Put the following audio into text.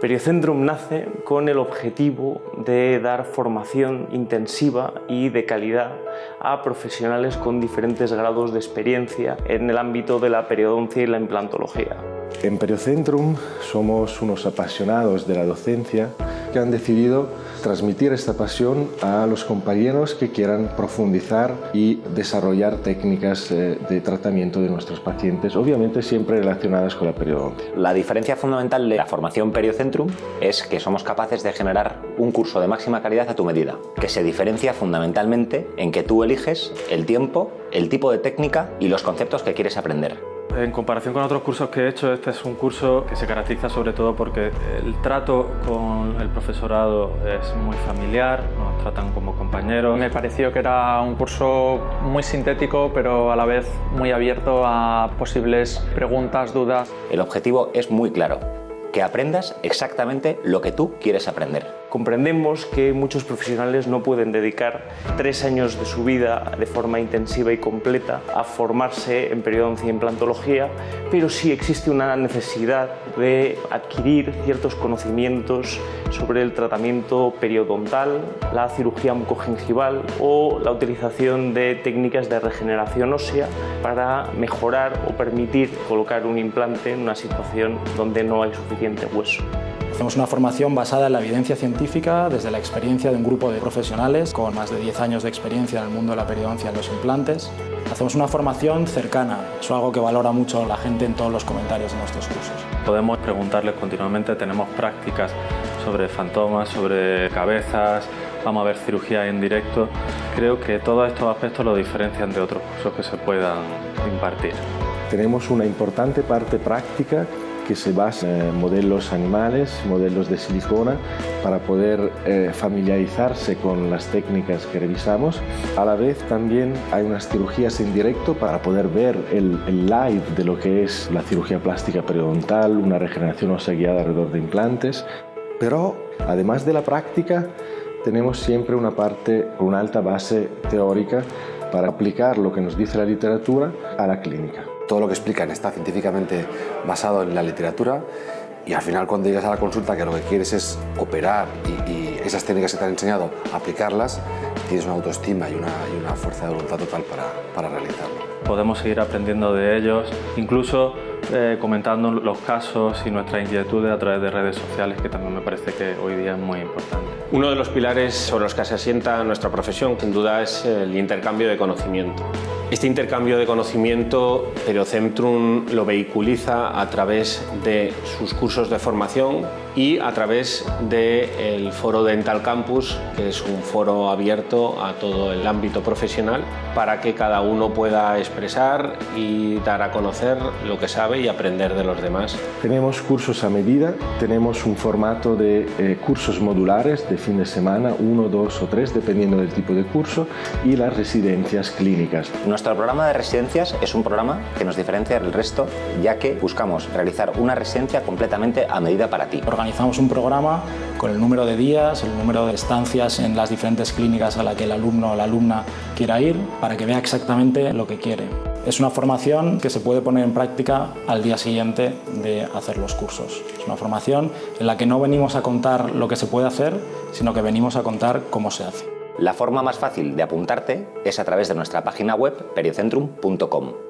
Periocentrum nace con el objetivo de dar formación intensiva y de calidad a profesionales con diferentes grados de experiencia en el ámbito de la periodoncia y la implantología. En Periocentrum somos unos apasionados de la docencia que han decidido transmitir esta pasión a los compañeros que quieran profundizar y desarrollar técnicas eh, de tratamiento de nuestros pacientes, obviamente siempre relacionadas con la periodoncia. La diferencia fundamental de la formación Periocentrum es que somos capaces de generar un curso de máxima calidad a tu medida, que se diferencia fundamentalmente en que tú eliges el tiempo, el tipo de técnica y los conceptos que quieres aprender. En comparación con otros cursos que he hecho, este es un curso que se caracteriza sobre todo porque el trato con el profesorado es muy familiar, nos tratan como compañeros. Me pareció que era un curso muy sintético, pero a la vez muy abierto a posibles preguntas, dudas. El objetivo es muy claro, que aprendas exactamente lo que tú quieres aprender. Comprendemos que muchos profesionales no pueden dedicar tres años de su vida de forma intensiva y completa a formarse en periodoncia y implantología, pero sí existe una necesidad de adquirir ciertos conocimientos sobre el tratamiento periodontal, la cirugía mucogingival o la utilización de técnicas de regeneración ósea para mejorar o permitir colocar un implante en una situación donde no hay suficiente hueso. Hacemos una formación basada en la evidencia científica desde la experiencia de un grupo de profesionales con más de 10 años de experiencia en el mundo de la periodoncia en los implantes. Hacemos una formación cercana, es algo que valora mucho la gente en todos los comentarios de nuestros cursos. Podemos preguntarles continuamente, tenemos prácticas sobre fantomas, sobre cabezas, vamos a ver cirugía en directo. Creo que todos estos aspectos lo diferencian de otros cursos que se puedan impartir. Tenemos una importante parte práctica que se basa en modelos animales, modelos de silicona, para poder eh, familiarizarse con las técnicas que revisamos. A la vez también hay unas cirugías en directo para poder ver el, el live de lo que es la cirugía plástica periodontal, una regeneración ósea guiada alrededor de implantes. Pero además de la práctica, tenemos siempre una parte una alta base teórica para aplicar lo que nos dice la literatura a la clínica todo lo que explican está científicamente basado en la literatura y al final cuando llegas a la consulta que lo que quieres es operar y, esas técnicas que te han enseñado, aplicarlas, tienes una autoestima y una, y una fuerza de voluntad total para, para realizarlo. Podemos seguir aprendiendo de ellos, incluso eh, comentando los casos y nuestras inquietudes a través de redes sociales, que también me parece que hoy día es muy importante. Uno de los pilares sobre los que se asienta nuestra profesión, sin duda, es el intercambio de conocimiento. Este intercambio de conocimiento Periocentrum lo vehiculiza a través de sus cursos de formación y a través del foro Dental Campus, que es un foro abierto a todo el ámbito profesional para que cada uno pueda expresar y dar a conocer lo que sabe y aprender de los demás. Tenemos cursos a medida, tenemos un formato de eh, cursos modulares de fin de semana, uno, dos o tres, dependiendo del tipo de curso, y las residencias clínicas. Nuestro programa de residencias es un programa que nos diferencia del resto, ya que buscamos realizar una residencia completamente a medida para ti organizamos un programa con el número de días, el número de estancias en las diferentes clínicas a la que el alumno o la alumna quiera ir para que vea exactamente lo que quiere. Es una formación que se puede poner en práctica al día siguiente de hacer los cursos. Es una formación en la que no venimos a contar lo que se puede hacer, sino que venimos a contar cómo se hace. La forma más fácil de apuntarte es a través de nuestra página web periocentrum.com.